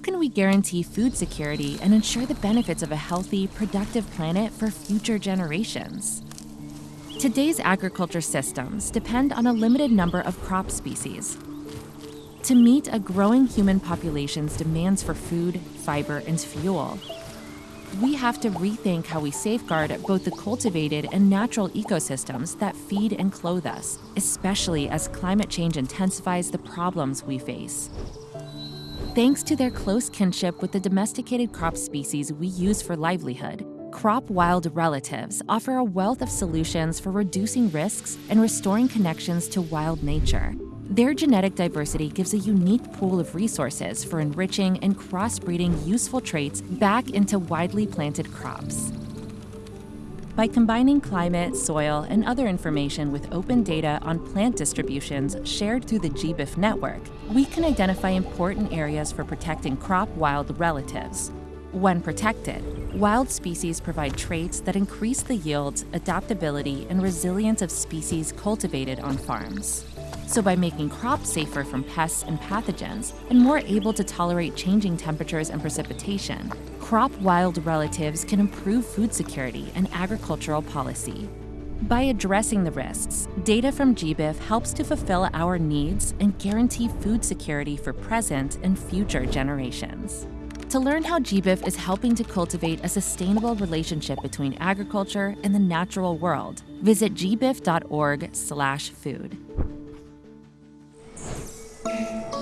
can we guarantee food security and ensure the benefits of a healthy, productive planet for future generations? Today's agriculture systems depend on a limited number of crop species. To meet a growing human population's demands for food, fiber, and fuel, we have to rethink how we safeguard both the cultivated and natural ecosystems that feed and clothe us, especially as climate change intensifies the problems we face. Thanks to their close kinship with the domesticated crop species we use for livelihood, crop wild relatives offer a wealth of solutions for reducing risks and restoring connections to wild nature. Their genetic diversity gives a unique pool of resources for enriching and crossbreeding useful traits back into widely planted crops. By combining climate, soil, and other information with open data on plant distributions shared through the GBIF network, we can identify important areas for protecting crop wild relatives. When protected, wild species provide traits that increase the yields, adaptability, and resilience of species cultivated on farms. So by making crops safer from pests and pathogens and more able to tolerate changing temperatures and precipitation, crop wild relatives can improve food security and agricultural policy. By addressing the risks, data from GBIF helps to fulfill our needs and guarantee food security for present and future generations. To learn how GBIF is helping to cultivate a sustainable relationship between agriculture and the natural world, visit gbif.org/food day.